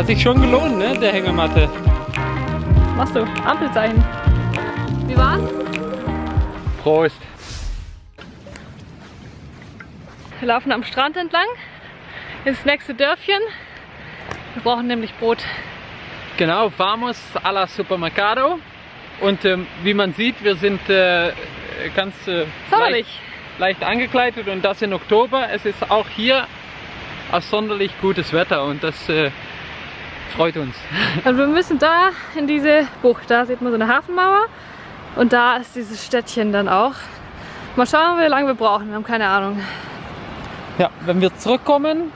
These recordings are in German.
Hat sich schon gelohnt, ne, der Hängematte. Was machst du? Ampelzeichen. Wie war's? Prost. Wir laufen am Strand entlang. Ins nächste Dörfchen. Wir brauchen nämlich Brot. Genau, vamos a la supermercado. Und ähm, wie man sieht, wir sind äh, ganz äh, leicht, leicht angekleidet und das in Oktober. Es ist auch hier außerordentlich gutes Wetter und das äh, freut uns. Und wir müssen da in diese Bucht. Da sieht man so eine Hafenmauer. Und da ist dieses Städtchen dann auch. Mal schauen, wie lange wir brauchen. Wir haben keine Ahnung. Ja, wenn wir zurückkommen,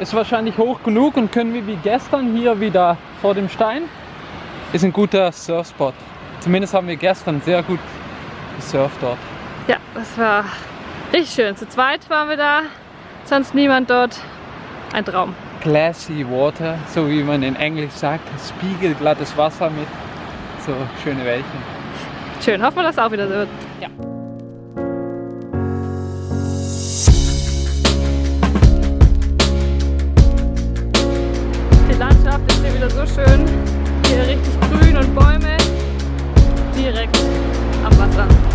ist wahrscheinlich hoch genug und können wir wie gestern hier wieder vor dem Stein. Ist ein guter Surfspot. Zumindest haben wir gestern sehr gut gesurft dort. Ja, das war richtig schön. Zu zweit waren wir da, sonst niemand dort. Ein Traum. Glassy Water, so wie man in Englisch sagt. Spiegelglattes Wasser mit so schöne Wellchen. Schön, hoffen wir, dass es auch wieder so wird. Ja. Richtig grün und Bäume direkt am Wasser.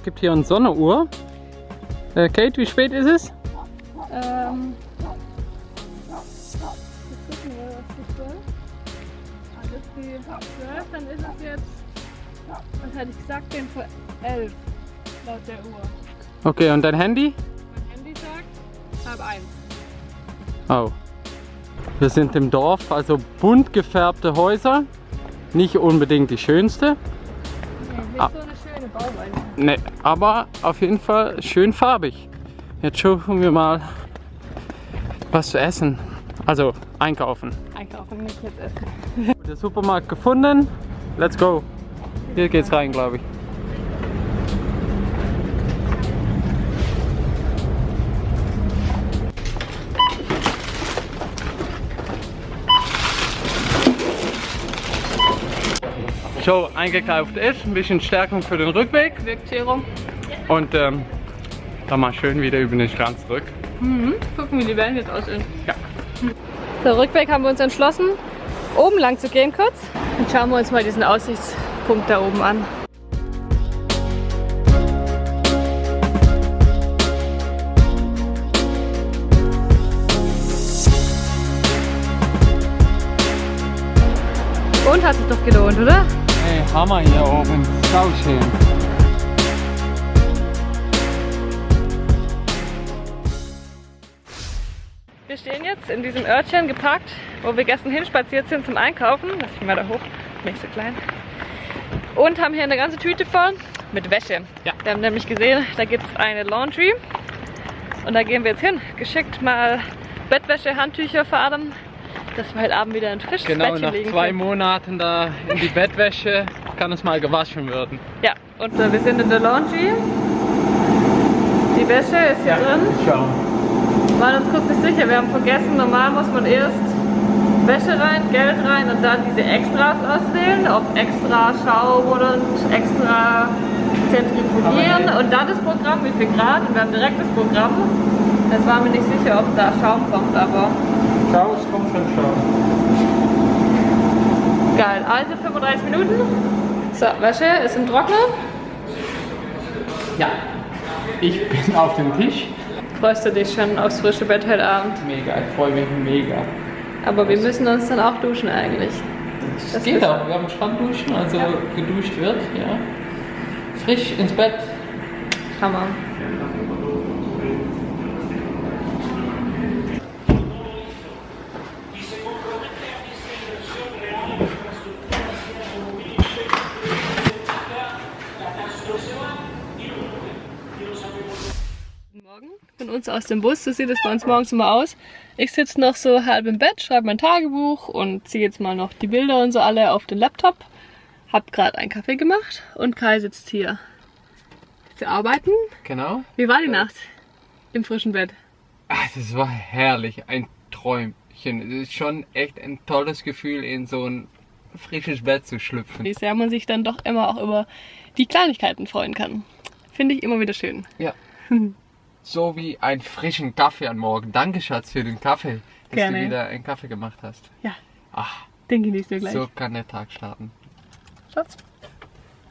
Es gibt hier eine Sonnenuhr. Äh, Kate, wie spät ist es? Ähm, jetzt gucken wir, was die 12. Das ist die 12, dann ist es jetzt, was hatte ich gesagt, den vor 11 laut der Uhr. Okay, und dein Handy? Mein Handy sagt halb eins. Oh. Wir sind im Dorf, also bunt gefärbte Häuser. Nicht unbedingt die schönste. Ne, aber auf jeden Fall schön farbig. Jetzt schauen wir mal was zu essen. Also einkaufen. Einkaufen, nicht jetzt essen. Der Supermarkt gefunden. Let's go. Hier geht's rein, glaube ich. So, eingekauft ist, ein bisschen Stärkung für den Rückweg Wirkt Zero. und ähm, dann mal schön wieder über den Strand zurück. Mhm. Gucken, wie die Wellen jetzt aussehen. Ja. Der Rückweg haben wir uns entschlossen, oben lang zu gehen kurz. Und schauen wir uns mal diesen Aussichtspunkt da oben an. Und hat sich doch gelohnt, oder? Hammer hier oben, sau schön. Wir stehen jetzt in diesem Örtchen geparkt, wo wir gestern hinspaziert sind zum Einkaufen. Lass mich mal da hoch, nicht so klein. Und haben hier eine ganze Tüte voll mit Wäsche. Ja. Wir haben nämlich gesehen, da gibt es eine Laundry. Und da gehen wir jetzt hin. Geschickt mal Bettwäsche, Handtücher fahren, dass wir heute Abend wieder ein frisches Genau, Bettchen nach legen zwei können. Monaten da in die Bettwäsche kann es mal gewaschen werden. Ja, und äh, wir sind in der Laundry. Die Wäsche ist hier drin. Schau. Wir waren uns kurz nicht sicher, wir haben vergessen, normal muss man erst Wäsche rein, Geld rein und dann diese Extras auswählen, ob extra Schaum oder extra zentrifugieren und dann das Programm, wie viel Grad und wir haben direkt das Programm. Jetzt waren wir nicht sicher, ob da Schaum kommt, aber Schau, es kommt schon Schau. geil. Also 35 Minuten. So, Wäsche ist im Trockner. Ja. Ich bin auf dem Tisch. Freust du dich schon aufs frische Bett heute Abend? Mega, ich freue mich mega. Aber wir müssen uns dann auch duschen eigentlich. Das, Das geht auch, wir haben Strandduschen, also Ja. geduscht wird, ja. Frisch ins Bett. Hammer. Uns aus dem Bus. So sieht es bei uns morgens immer aus. Ich sitze noch so halb im Bett, schreibe mein Tagebuch und ziehe jetzt mal noch die Bilder und so alle auf den Laptop. Hab gerade einen Kaffee gemacht und Kai sitzt hier zu arbeiten. Genau. Wie war die Nacht im frischen Bett? Ach, das war herrlich, ein Träumchen. Es ist schon echt ein tolles Gefühl, in so ein frisches Bett zu schlüpfen. Wie sehr man sich dann doch immer auch über die Kleinigkeiten freuen kann. Finde ich immer wieder schön. Ja. So wie einen frischen Kaffee am Morgen. Danke, Schatz, für den Kaffee, dass Gerne. du wieder einen Kaffee gemacht hast. Ja, Ach, den genießen wir gleich. so kann der Tag starten. Schatz.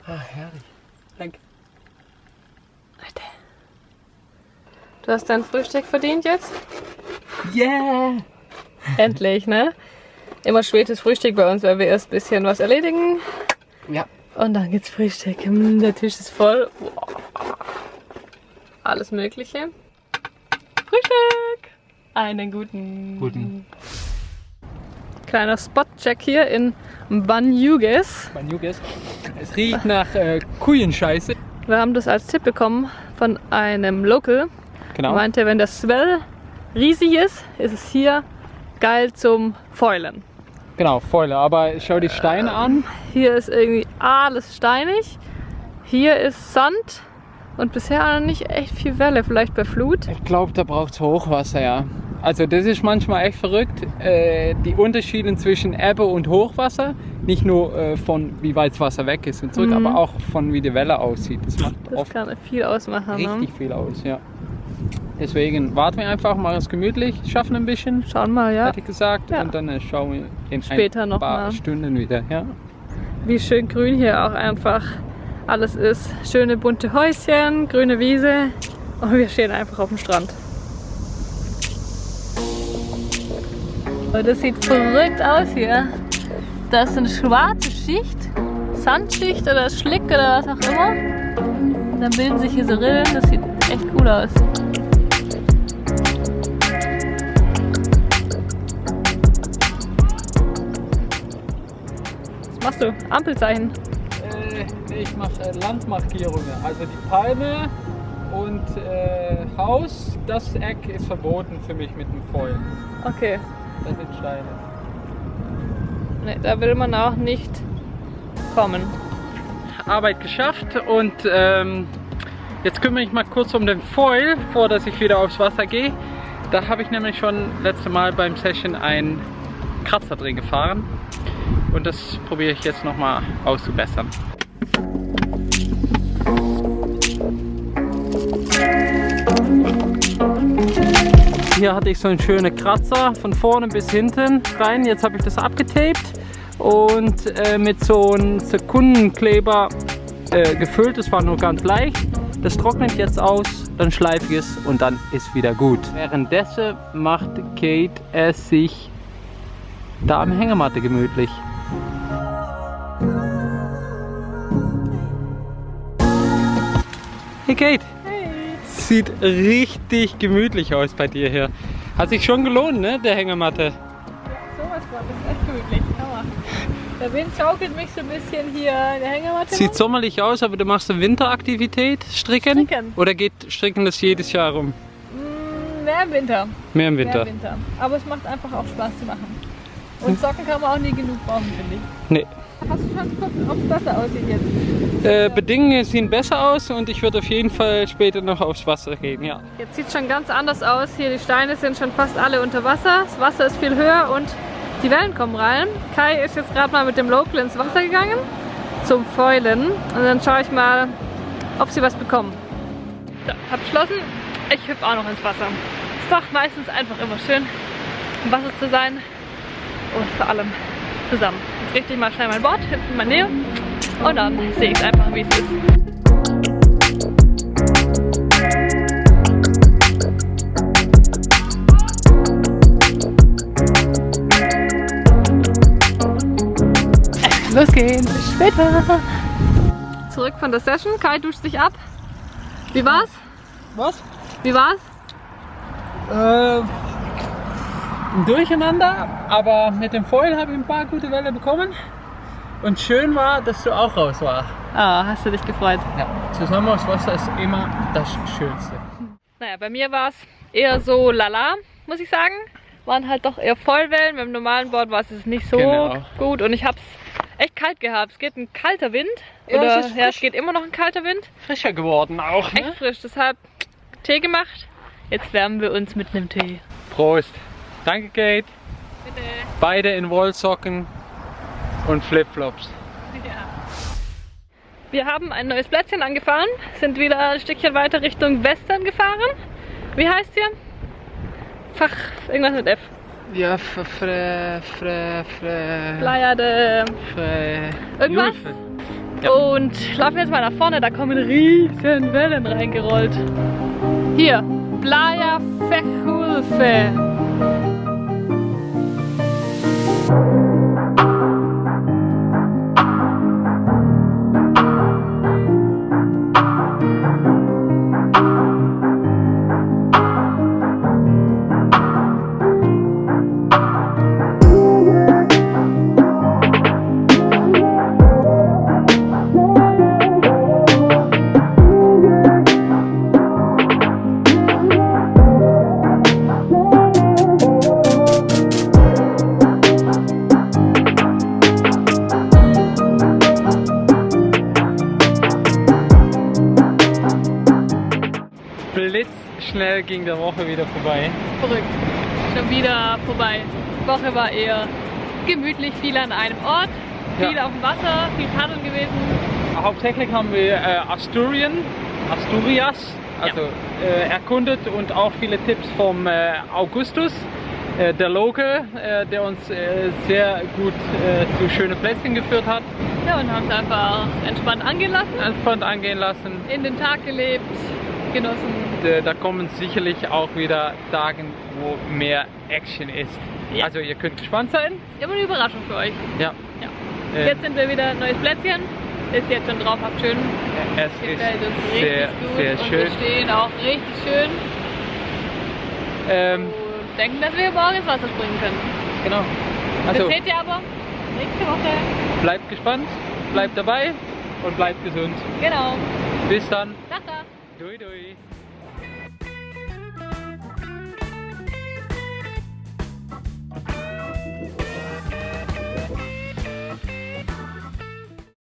Ah, herrlich. Danke. Leute. Du hast dein Frühstück verdient jetzt? Yeah! Endlich, ne? Immer spätes Frühstück bei uns, weil wir erst ein bisschen was erledigen Ja. und dann gibt's Frühstück. Der Tisch ist voll. Wow. Alles Mögliche. Frühstück! Einen guten. Guten. Kleiner Spotcheck hier in Banyuges. Banyuges. Es riecht nach äh, Kujenscheiße. Wir haben das als Tipp bekommen von einem Local. Genau. Er meinte, wenn der Swell riesig ist, ist es hier geil zum Foilen. Genau, Fäule. Aber schau die Steine an. Hier ist irgendwie alles steinig. Hier ist Sand und bisher nicht echt viel Welle, vielleicht bei Flut. Ich glaube, da braucht es Hochwasser, ja. Also das ist manchmal echt verrückt. Äh, die Unterschiede zwischen Ebbe und Hochwasser. Nicht nur äh, von wie weit das Wasser weg ist und zurück, aber auch von wie die Welle aussieht. Das macht Das oft kann viel ausmachen. richtig viel aus, ja. Deswegen warten wir einfach, machen es gemütlich, schaffen ein bisschen, Ne? Schauen mal, ja, hätte ich gesagt. Ja. Und dann äh, schauen wir in Später ein noch paar mal. Stunden wieder. Ja. wie schön grün hier auch einfach alles ist. Schöne bunte Häuschen, grüne Wiese und wir stehen einfach auf dem Strand. Das sieht verrückt aus hier. Das ist eine schwarze Schicht, Sandschicht oder Schlick oder was auch immer. Und dann bilden sich hier so Rillen, das sieht echt cool aus. Was machst du? Ampelzeichen. Ich mache äh, Landmarkierungen. Also die Palme und äh, Haus, das Eck ist verboten für mich mit dem Foil. Okay. Das sind Steine. Nee, da will man auch nicht kommen. Arbeit geschafft und ähm, jetzt kümmere ich mal kurz um den Foil, vor dass ich wieder aufs Wasser gehe. Da habe ich nämlich schon letzte Mal beim Session einen Kratzer drin gefahren und das probiere ich jetzt nochmal auszubessern. Hier hatte ich so einen schönen Kratzer von vorne bis hinten rein. Jetzt habe ich das abgetaped und äh, mit so einem Sekundenkleber äh, gefüllt. Das war nur ganz leicht. Das trocknet jetzt aus, dann schleife ich es und dann ist wieder gut. Währenddessen macht Kate es sich da am Hängematte gemütlich. Kate, Hey. sieht richtig gemütlich aus bei dir hier. Hat sich schon gelohnt, ne, der Hängematte. Sowas war das ist echt gemütlich. Aua. Der Wind schaukelt mich so ein bisschen hier in der Hängematte. Sieht rum. sommerlich aus, aber du machst eine Winteraktivität, Stricken? Stricken. Oder geht Stricken das jedes Jahr rum? Mm, Mehr im Winter. Mehr im Mehr Winter? im Winter. Aber es macht einfach auch Spaß zu machen. Und Socken kann man auch nie genug brauchen, finde ich. Nee. Hast du schon geguckt, ob es besser aussieht jetzt? Äh, Bedingungen sehen besser aus und ich würde auf jeden Fall später noch aufs Wasser gehen, ja. Jetzt sieht es schon ganz anders aus. Hier die Steine sind schon fast alle unter Wasser. Das Wasser ist viel höher und die Wellen kommen rein. Kai ist jetzt gerade mal mit dem Local ins Wasser gegangen zum Fäulen. Und dann schaue ich mal, ob sie was bekommen. So, hab beschlossen, ich hüpfe auch noch ins Wasser. Ist doch meistens einfach immer schön, im Wasser zu sein und vor allem zusammen. Jetzt richte ich mal schnell mein Board, hüpfe in meine Nähe und dann sehe ich einfach, wie es ist. Los geht's, bis später. Zurück von der Session. Kai duscht sich ab. Wie war's? Was? Wie war's? Äh, Durcheinander, aber mit dem Foil habe ich ein paar gute Welle bekommen. Und schön war, dass du auch raus warst. Ah, hast du dich gefreut? Ja, zusammen aufs Wasser ist immer das Schönste. Naja, bei mir war es eher so lala, muss ich sagen. Waren halt doch eher Vollwellen. Beim normalen Board war es nicht so Genau. gut und ich habe es echt kalt gehabt. Es geht ein kalter Wind. Ja, Oder es ist ja, es geht immer noch ein kalter Wind. Frischer geworden auch, Echt frisch. Deshalb Tee gemacht. Jetzt wärmen wir uns mit einem Tee. Prost. Danke, Kate. Bitte. Beide in Wollsocken und Flipflops. Ja. Wir haben ein neues Plätzchen angefahren, sind wieder ein Stückchen weiter Richtung Western gefahren. Wie heißt hier? Fach, irgendwas mit F. Ja, fre, fre, fre, Playa de fre. irgendwas. Ja. Und laufen jetzt mal nach vorne, da kommen riesen Wellen reingerollt. Hier, Playa Fejulfe. thank you Blitzschnell ging der Woche wieder vorbei. Verrückt. Schon wieder vorbei. Die Woche war eher gemütlich, viel an einem Ort, viel Ja. auf dem Wasser, viel paddeln gewesen. Hauptsächlich haben wir äh, Asturien, Asturias, also äh, erkundet und auch viele Tipps vom äh, Augustus, äh, der Loge, äh, der uns äh, sehr gut zu schönen Plätzchen geführt hat, Ja, und haben es einfach entspannt angehen lassen, entspannt angehen lassen. in den Tag gelebt, genossen. Äh, Da kommen sicherlich auch wieder Tage, wo mehr Action ist. Ja. Also ihr könnt gespannt sein. Ist immer eine Überraschung für euch. Ja. Ja. Äh, Jetzt sind wir wieder ein neues Plätzchen. Ist jetzt schon traumhaft schön. es Gefällt uns ist richtig sehr, gut. sehr und schön. wir stehen auch richtig schön. Ähm, Und denken, dass wir morgen ins Wasser springen können. genau. Also das seht ihr aber nächste Woche. bleibt gespannt, bleibt dabei und bleibt gesund. Genau. Bis dann. Tata. Dui dui.